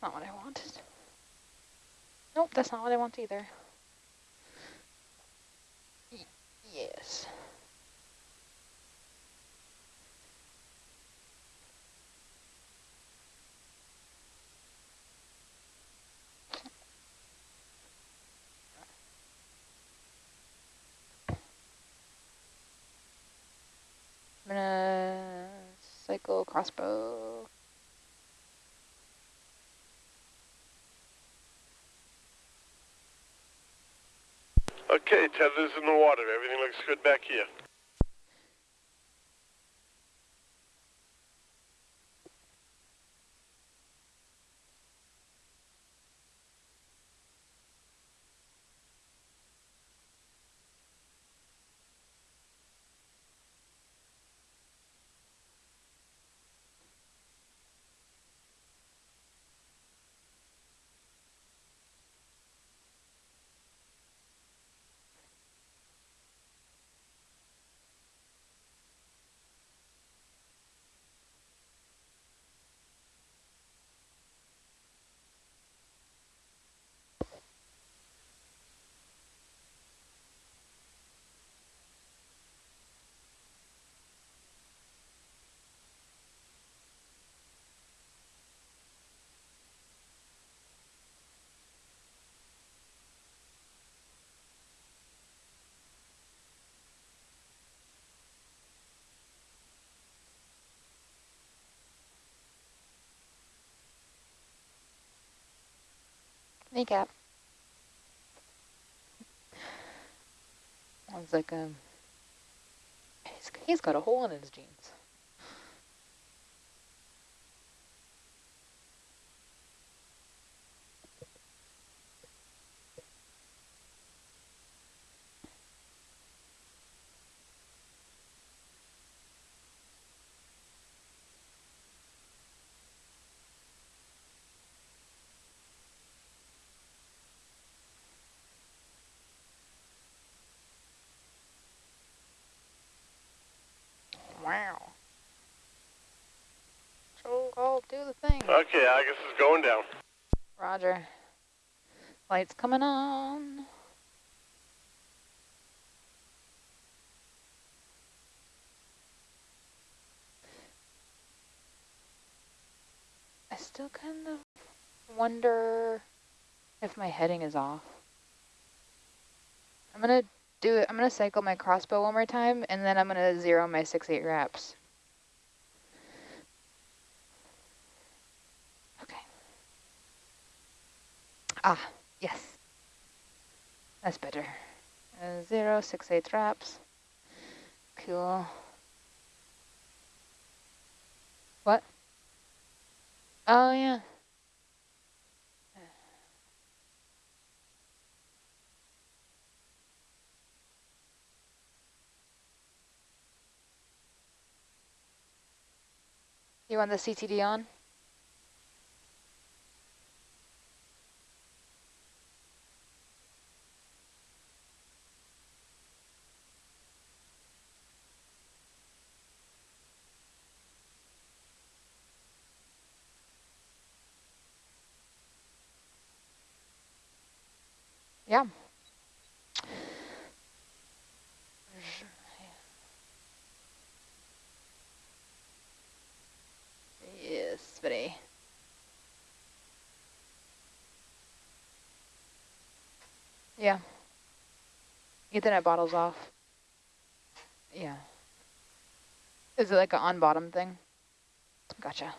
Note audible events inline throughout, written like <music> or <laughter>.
That's not what I wanted. Nope, that's not what I want either. Y yes. I'm gonna cycle crossbow. Okay, tether's in the water. Everything looks good back here. Kneecap. Sounds like um, he's, he's got a hole in his jeans. I'll do the thing. Okay, Argus is going down. Roger. Lights coming on. I still kind of wonder if my heading is off. I'm gonna do it. I'm gonna cycle my crossbow one more time, and then I'm gonna zero my six eight wraps. Okay. Ah, yes. That's better. Uh, zero six eight wraps. Cool. What? Oh yeah. You want the CTD on? Yeah. Yes, buddy. Yeah. Ethernet bottle's off. Yeah. Is it like an on bottom thing? Gotcha.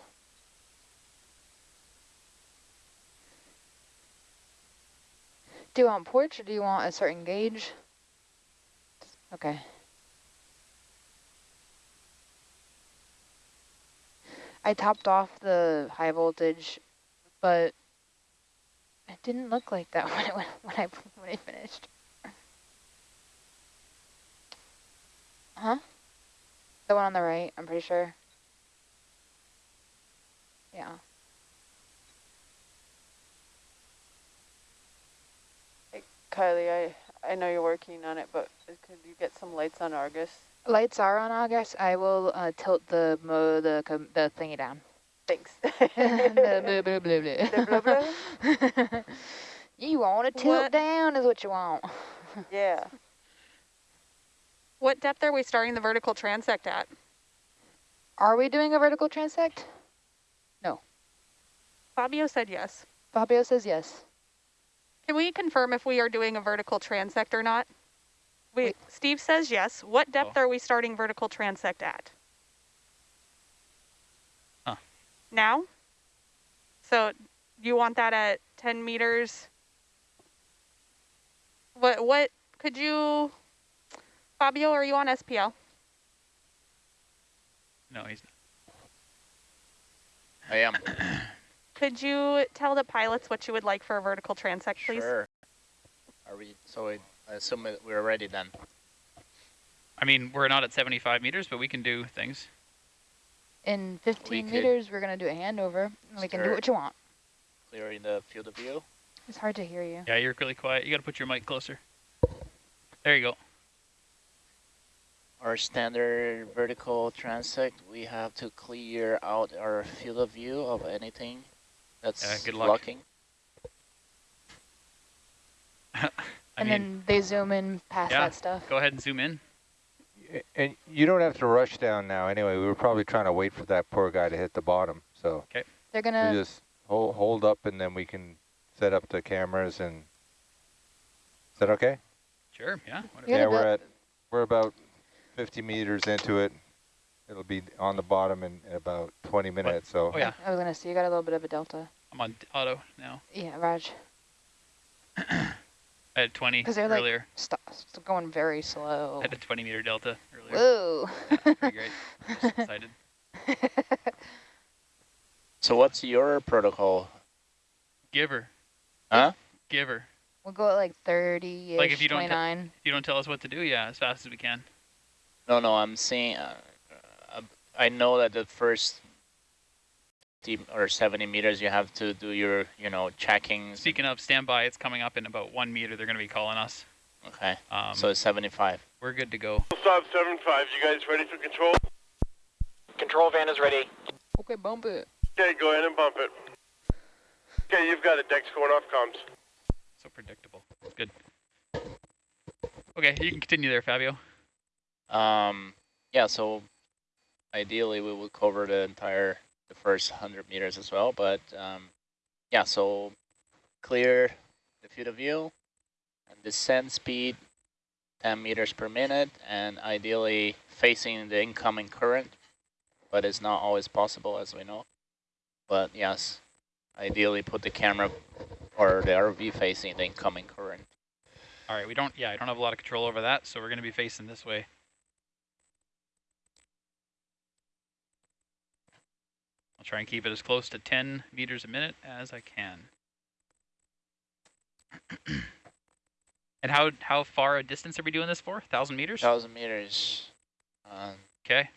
Do you want porch or do you want a certain gauge? Okay. I topped off the high voltage, but it didn't look like that <laughs> when it when I when I finished. Huh? The one on the right, I'm pretty sure. Yeah. Hey, Kylie, I, I know you're working on it, but could you get some lights on Argus? Lights are on Argus. I will uh, tilt the mo the the thingy down. Thanks. <laughs> <laughs> Blah, blah, blah, blah, The blah, blah. blah? <laughs> you want to tilt What- down is what you want. yeah. What depth are we starting the vertical transect at? Are we doing a vertical transect? No. Fabio said yes. Fabio says yes. Can we confirm if we are doing a vertical transect or not? We, Wait. Steve says yes. What oh. depth Oh. are we starting vertical transect at? Huh. Now? So you want that at 10 meters? What, what, could you, Fabio, are you on SPL? No, he's not. I am. <coughs> Could you tell the pilots what you would like for a vertical transect, please? Sure. Are we, so I I assume that we're ready then. I mean, we're not at 75 meters, but we can do things. In 15 could meters, we're going to do a handover. and We can do what you want. Clearing the field of view. It's hard to hear you. Yeah, you're really quiet. You got to put your mic closer. There you go. Our standard vertical transect, we have to clear out our field of view of anything that's Yeah, good luck. blocking. <laughs> I and mean, then they zoom in past yeah, that stuff. go ahead and zoom in. And you don't have to rush down now anyway. We were probably trying to wait for that poor guy to hit the bottom. So okay. They're going we to, just hold, hold up and then we can set up the cameras and, is that okay? Sure, yeah. Whatever. Yeah, Yeah, we're at, we're about 50 meters into it. It'll be on the bottom in, in about 20 minutes, so. Oh, yeah. I was going to say, you got a little bit of a delta. I'm on auto now. Yeah, Raj. <clears throat> I had 20 'Cause they're like- earlier. Stop. It's going very slow. I had a 20 meter delta earlier. Whoa. <laughs> Yeah, pretty great. I'm <laughs> just excited. <laughs> So what's your protocol? Giver. Huh? Giver. we'll go at like 30-ish, Like if you don't If you don't tell us what to do, yeah, as fast as we can. No, no, I'm saying, uh, I know that the first 50 or 70 meters you have to do your, you know, checkings. Speaking of standby, it's coming up in about one meter. They're going to be calling us. Okay, Um, so it's 75. we're good to go. Stop 75. You guys ready for control? Control van is ready. Okay, bump it. Okay, go ahead and bump it. Okay, you've got it. Deck's going off comms. So predictable. Good. Okay, you can continue there, Fabio. Um, yeah, so ideally we would cover the entire, the first 100 meters as well, but um, yeah, so clear the field of view and descent speed 10 meters per minute and ideally facing the incoming current, but it's not always possible as we know. But yes, ideally put the camera or the RV facing the incoming current. All right, we don't, yeah, I don't have a lot of control over that, so we're going to be facing this way. I'll try and keep it as close to 10 meters a minute as I can. <clears throat> and how how far a distance are we doing this for? 1,000 meters? 1,000 meters. Um, Okay.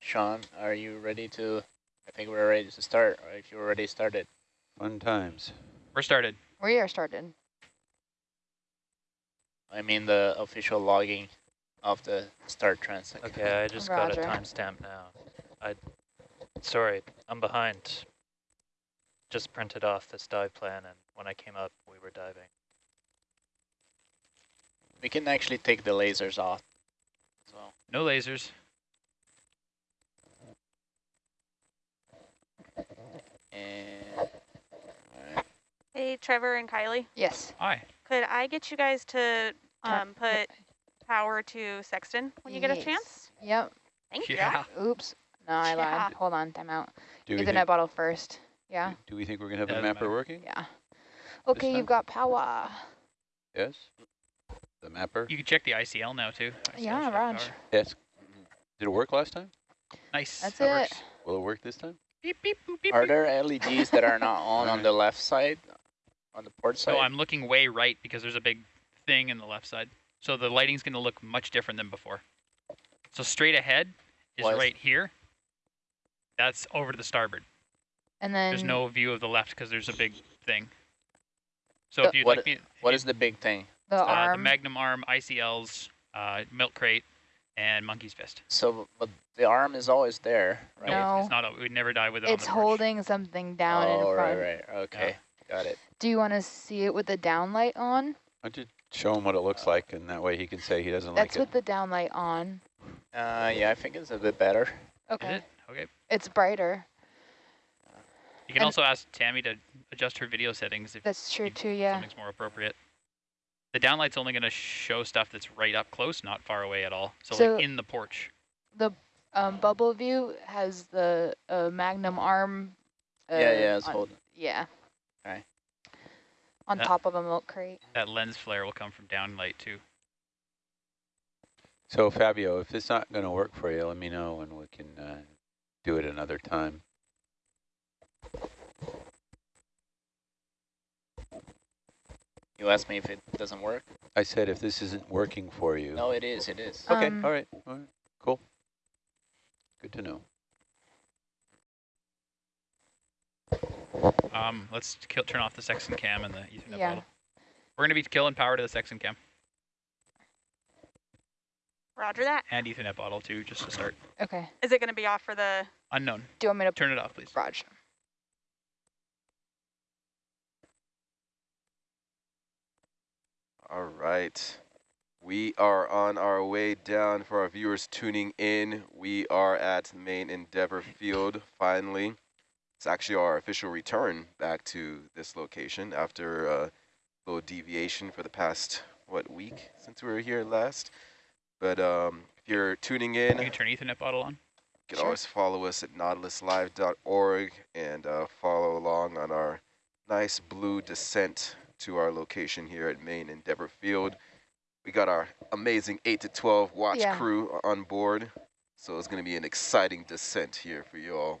Sean, are you ready to? I think we're ready to start. Or if you're already started, Fun times. We're started. We are started. I mean the official logging of the start transect. Okay, I just got a timestamp now. I, sorry, I'm behind. Just printed off this dive plan, and when I came up, we were diving. We can actually take the lasers off. as well. No lasers. And. Hey, Trevor and Kylie, Yes. Hi. could I get you guys to um, put power to Sexton when you get a Yes. chance? Yep. Thank you. Yeah. Oops. No, I Yeah. lied. Hold on. Time out. Do we, Get the net think, bottle first. Yeah. do we think we're going to have Yeah, the mapper matter. working? Yeah. Okay, you've got power. Yes? The mapper? You can check the ICL now, too. ICL Yeah, Raj. power. Yes. Did it work last time? Nice. That's that it. works. Will it work this time? Beep, beep, boop, beep, Are there LEDs that are not on on <laughs> the left side, on the port side? No, I'm looking way right because there's a big thing in the left side. So the lighting's going to look much different than before. So straight ahead is Was- right here. That's over to the starboard. And then There's no view of the left because there's a big thing. So The- if you'd what like me, what if is the big thing? the uh, the. Magnum Arm, ICLs, uh, milk crate, and monkey's fist. So, but the arm is always there, right? No. It's not. We'd never die with it. on It's the porch. holding something down oh, in front. right, right. Okay, got it. Do you want to see it with the downlight on? Why don't you show him what it looks like, and that way he can say he doesn't like That's like with the downlight on. Uh, yeah, I think it's a bit better. Is Okay. It? Okay. It's brighter. You can And- also ask Tammy to adjust her video settings if That's true too, yeah. something's more appropriate. The downlight's only going to show stuff that's right up close, not far away at all. So, So- like in the porch. The um, bubble view has the uh, magnum arm. Uh, yeah, yeah, it's on- holding. Yeah. Okay. On That- top of a milk crate. That lens flare will come from downlight too. So Fabio, if it's not going to work for you, let me know and we can uh, do it another time. You asked me if it doesn't work? I said if this isn't working for you. No, it is, it is. Okay, Um, all right, all right, cool. Good to know. Um, let's kill, turn off the Sexton cam and the Ethernet Yeah. bottle. We're going to be killing power to the Sexton cam Roger that. and Ethernet bottle too, just to start. Okay. Is it going to be off for the? Unknown. Do you want me to Turn it off, please. Roger. All right. We are on our way down for our viewers tuning in. We are at Main Endeavour Field, finally. It's actually our official return back to this location after a little deviation for the past, what, week since we were here last. But um, if you're tuning in, You can turn Ethernet bottle on. you can Sure. always follow us at nautiluslive.org and uh, follow along on our nice blue descent to our location here at Main Endeavour Field. We got our amazing 8 to 12 watch Yeah. crew on board, so it's going to be an exciting descent here for you all.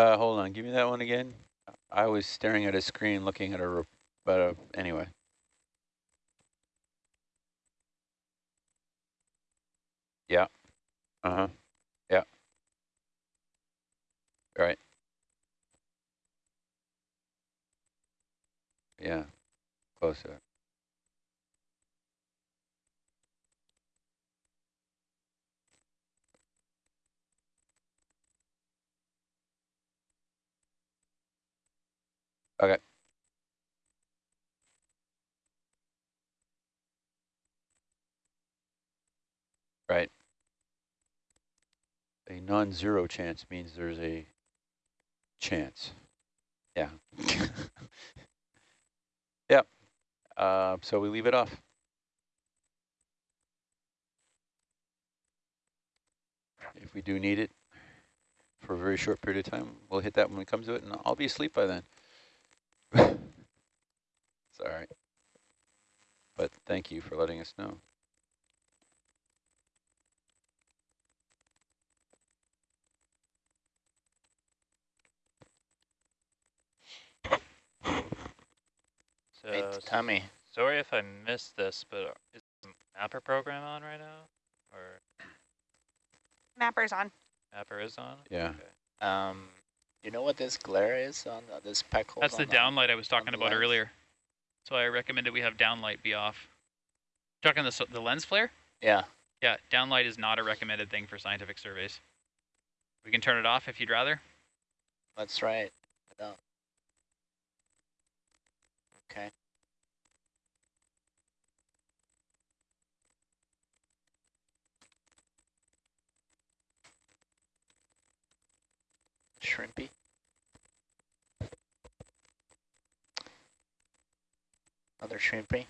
Uh, hold on, give me that one again. I was staring at a screen looking at a, but uh, anyway. Yeah. Uh-huh. Yeah. Right. Yeah. Closer. Okay. Right. A non-zero chance means there's a chance. Yeah. <laughs> yep. Uh, so we leave it off. If we do need it for a very short period of time, we'll hit that when it comes to it, and I'll be asleep by then. It's all right. But thank you for letting us know. So, Hey, s- Tommy, sorry if I missed this, but is the mapper program on right now? Or Mapper's on. mapper is on? Yeah. Okay. um, you know what this glare is on uh, this pack hole? That's the downlight I was talking about lens. earlier. So I recommended we have downlight be off. Talking the the lens flare? Yeah. Yeah, downlight is not a recommended thing for scientific surveys. We can turn it off if you'd rather. Let's try it. Okay. Shrimpy. Another shrimpy.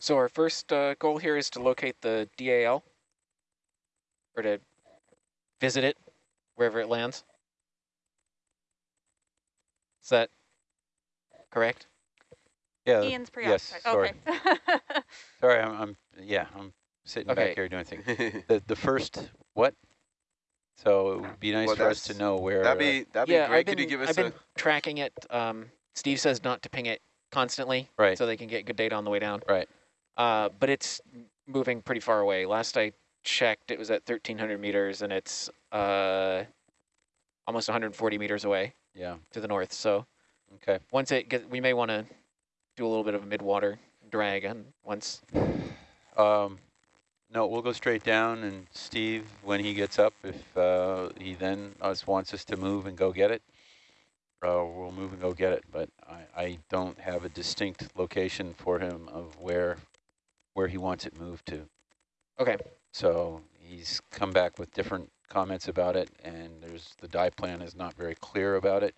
So our first uh, goal here is to locate the DAL, or to visit it wherever it lands. Is that correct? Yeah. Ian's yes, sorry. Okay. <laughs> Sorry, I'm, I'm yeah, I'm sitting Okay. back here doing things. <laughs> The the first what? So it would be nice Well, for us to know where. That'd be that'd be yeah, great. I've Could you give us I've a been tracking it. Um, Steve says not to ping it constantly, Right. so they can get good data on the way down. Right. Uh, but it's moving pretty far away. Last I checked, it was at 1,300 meters, and it's uh, almost 140 meters away yeah. to the north. So Okay. once it gets, we may want to do a little bit of a mid-water drag, and once Um, no, we'll go straight down, and Steve, when he gets up, if uh, he then us wants us to move and go get it, uh, we'll move and go get it. But I, I don't have a distinct location for him of where where he wants it moved to. Okay. So he's come back with different comments about it, and there's the dive plan is not very clear about it.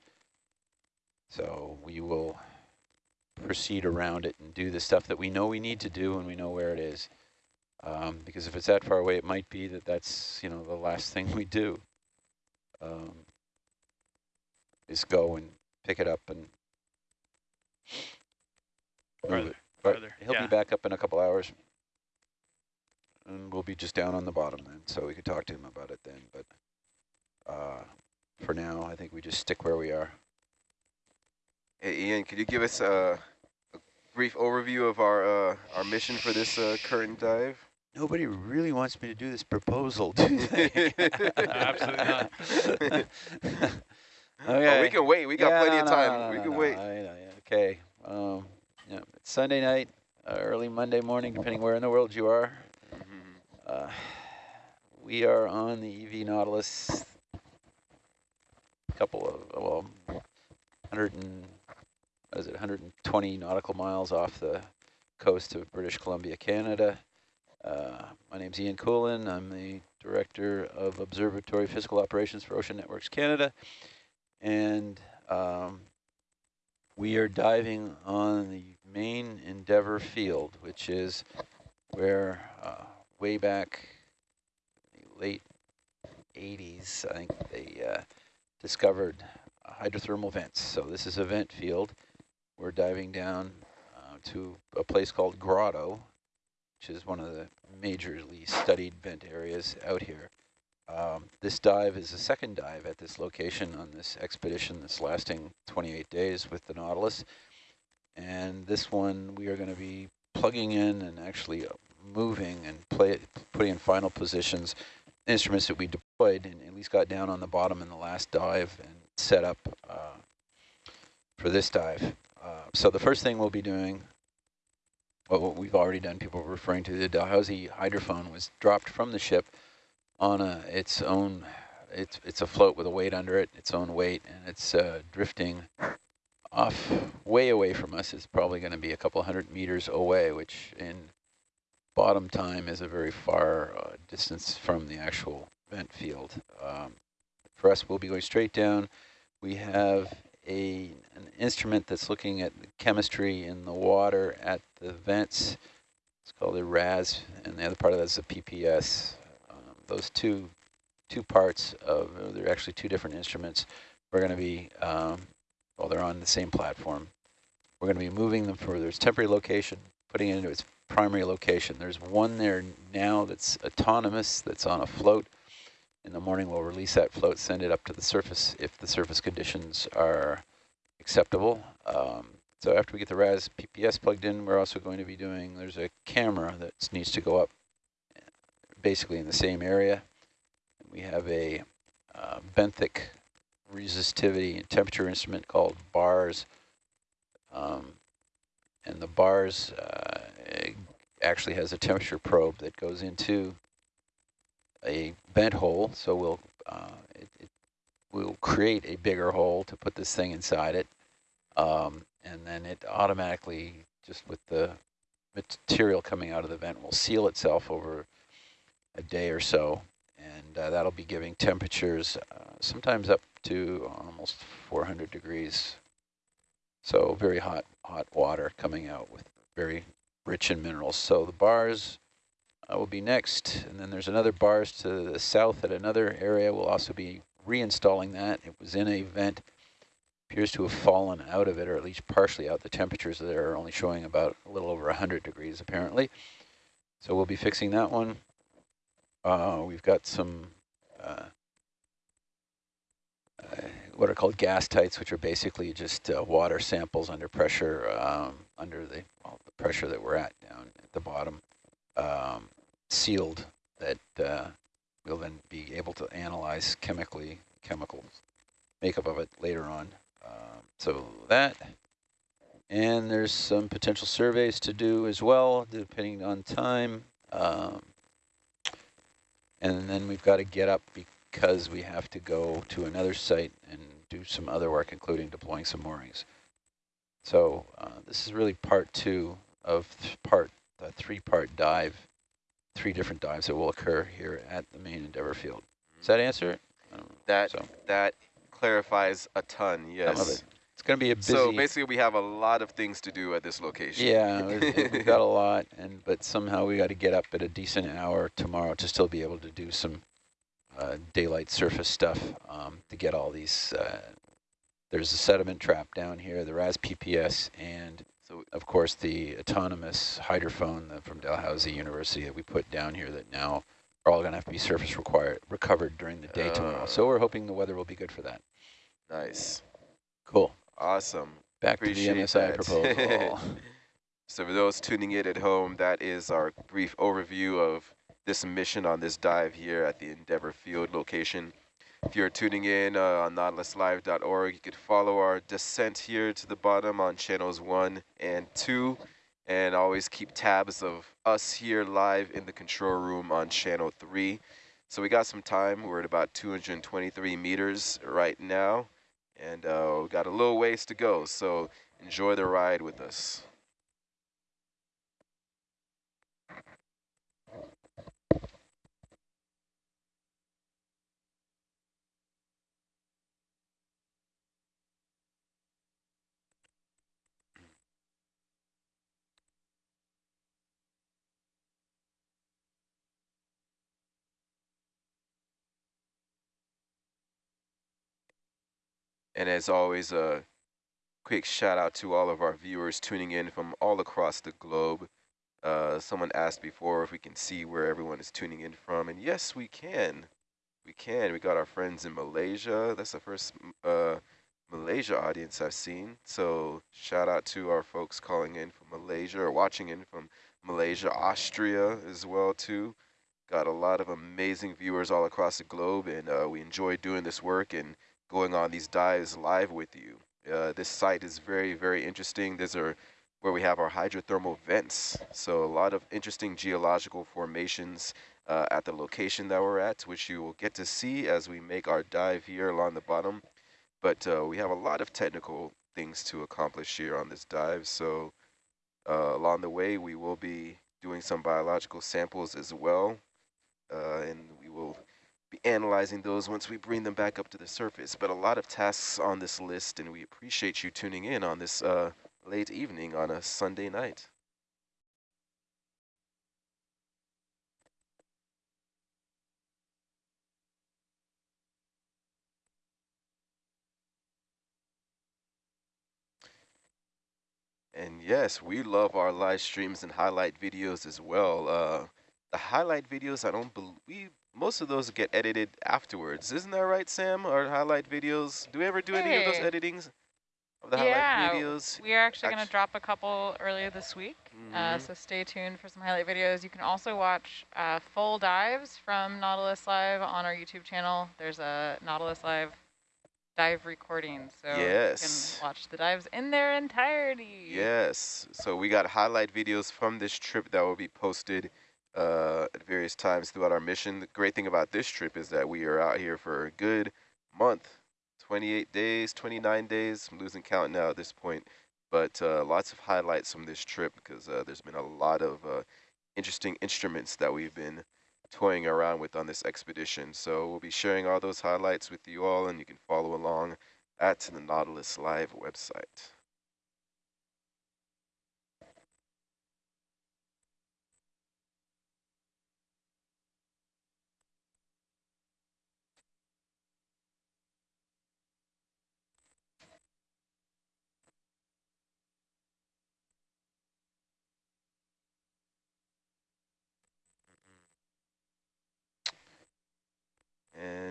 So we will proceed around it and do the stuff that we know we need to do and we know where it is. Um, because if it's that far away, it might be that that's, you know, the last thing we do. Um, is go and pick it up and it. But farther, he'll yeah. be back up in a couple hours. And we'll be just down on the bottom then, so we could talk to him about it then. But uh, for now, I think we just stick where we are. Hey Ian, could you give us a, a brief overview of our uh, our mission for this uh, current dive? Nobody really wants me to do this proposal, do they? <laughs> Absolutely not. okay. <laughs> Oh, we can wait. We got Yeah, plenty no, of time. no, no, we no, can no, wait. I know, okay. Um, yeah, it's Sunday night, uh, early Monday morning, <laughs> depending where in the world you are. Uh, we are on the EV Nautilus, a couple of, well, 100 and, what is it, 120 nautical miles off the coast of British Columbia, Canada. Uh, my name's Ian Kulin. I'm the Director of Observatory Physical Operations for Ocean Networks Canada. And um, we are diving on the main Endeavour field, which is where uh, way back late 80s, I think they uh, discovered hydrothermal vents. So this is a vent field. We're diving down uh, to a place called Grotto, which is one of the majorly studied vent areas out here. Um, this dive is the second dive at this location on this expedition that's lasting 28 days with the Nautilus. And this one we are going to be plugging in and actually moving and play putting in final positions instruments that we deployed and at least got down on the bottom in the last dive and set up uh, for this dive. Uh, so the first thing we'll be doing, well, what we've already done, people were referring to the Dalhousie hydrophone was dropped from the ship on a its own, it's it's a float with a weight under it, its own weight, and it's uh, drifting off way away from us. It's probably going to be a couple hundred meters away, which in bottom time is a very far uh, distance from the actual vent field. Um, for us, we'll be going straight down. We have a an instrument that's looking at the chemistry in the water at the vents. It's called a RAS, and the other part of that is a PPS. Um, those two two parts of, they're actually two different instruments. We're going to be, um, well, they're on the same platform. We're going to be moving them for its temporary location, putting it into its primary location. There's one there now that's autonomous, that's on a float. In the morning, we'll release that float, send it up to the surface if the surface conditions are acceptable. Um, so after we get the RAS PPS plugged in, we're also going to be doing, there's a camera that needs to go up basically in the same area. We have a uh, benthic resistivity and temperature instrument called BARS. Um, and the BARS uh, actually has a temperature probe that goes into a vent hole, so we'll uh, it, it we'll create a bigger hole to put this thing inside it, um, and then it automatically just with the material coming out of the vent will seal itself over a day or so, and uh, that'll be giving temperatures uh, sometimes up to almost 400 degrees. So very hot, hot water coming out with very rich in minerals. So the bars uh, will be next, and then there's another bars to the south at another area. We'll also be reinstalling that. It was in a vent, appears to have fallen out of it, or at least partially out. The temperatures there are only showing about a little over 100 degrees apparently. So we'll be fixing that one. Uh, we've got some uh, what are called gas tights, which are basically just uh, water samples under pressure, um, under the, well, the pressure that we're at down at the bottom, um, sealed that uh, we'll then be able to analyze chemically, chemical makeup of it later on. Um, so that, and there's some potential surveys to do as well, depending on time. Um, and then we've got to get up because we have to go to another site and do some other work, including deploying some moorings. So uh, this is really part two of th part the three-part dive, three different dives that will occur here at the main Endeavour field. Does that answer it? That so. that clarifies a ton. Yes. It. It's going to be a busy. So basically, we have a lot of things to do at this location. Yeah, <laughs> we've got a lot, and but somehow we got to get up at a decent hour tomorrow to still be able to do some uh, daylight surface stuff um, to get all these. Uh, there's a sediment trap down here, the RAS PPS, and so of course the autonomous hydrophone from Dalhousie University that we put down here that now are all going to have to be surface required recovered during the day uh, tomorrow. So we're hoping the weather will be good for that. Nice. Cool. Awesome. Back Appreciate to the MSI that. proposal. <laughs> so for those tuning in at home, that is our brief overview of this mission on this dive here at the Endeavour Field location. If you're tuning in uh, on nautiluslive.org, you could follow our descent here to the bottom on channels 1 and 2, and always keep tabs of us here live in the control room on channel 3. So we got some time. We're at about 223 meters right now and uh, we got a little ways to go, so enjoy the ride with us. And as always, a quick shout out to all of our viewers tuning in from all across the globe. Uh, someone asked before if we can see where everyone is tuning in from, and yes, we can. We can. We got our friends in Malaysia. That's the first uh, Malaysia audience I've seen. So shout out to our folks calling in from Malaysia or watching in from Malaysia, Austria as well too. Got a lot of amazing viewers all across the globe, and uh, we enjoy doing this work and going on these dives live with you. Uh, this site is very, very interesting. These are where we have our hydrothermal vents. So a lot of interesting geological formations uh, at the location that we're at, which you will get to see as we make our dive here along the bottom. But uh, we have a lot of technical things to accomplish here on this dive. So uh, along the way, we will be doing some biological samples as well. Uh, and we will be analyzing those once we bring them back up to the surface. But a lot of tasks on this list, and we appreciate you tuning in on this uh, late evening on a Sunday night. And yes, we love our live streams and highlight videos as well. Uh, the highlight videos, I don't believe most of those get edited afterwards. Isn't that right, Sam? Our highlight videos. Do we ever do hey. any of those editings of the yeah, highlight videos? we are actually going to drop a couple earlier this week. Mm -hmm. uh, mm-hmm. so stay tuned for some highlight videos. You can also watch uh, full dives from Nautilus Live on our YouTube channel. There's a Nautilus Live dive recording, so yes. you can watch the dives in their entirety. Yes. So we got highlight videos from this trip that will be posted uh, at various times throughout our mission. The great thing about this trip is that we are out here for a good month, 28 days, 29 days. I'm losing count now at this point, but uh, lots of highlights from this trip because uh, there's been a lot of uh, interesting instruments that we've been toying around with on this expedition. So we'll be sharing all those highlights with you all, and you can follow along at the Nautilus Live website.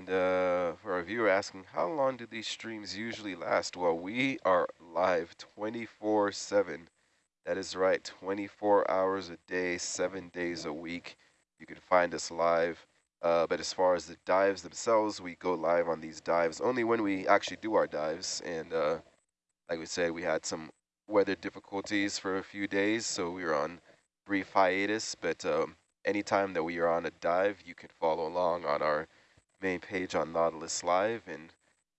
Uh, for our viewer asking, how long do these streams usually last? Well, we are live 24-7. That is right, 24 hours a day, seven days a week. You can find us live. Uh, but as far as the dives themselves, we go live on these dives only when we actually do our dives. And uh, like we said, we had some weather difficulties for a few days, so we were on brief hiatus. But um, anytime that we are on a dive, you can follow along on our main page on Nautilus Live. And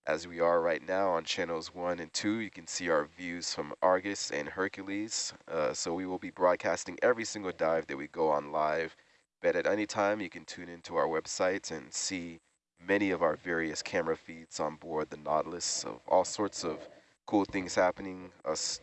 as we are right now on channels one and two, you can see our views from Argus and Hercules. Uh, so we will be broadcasting every single dive that we go on live. But at any time, you can tune into our website and see many of our various camera feeds on board the Nautilus of all sorts of cool things happening, us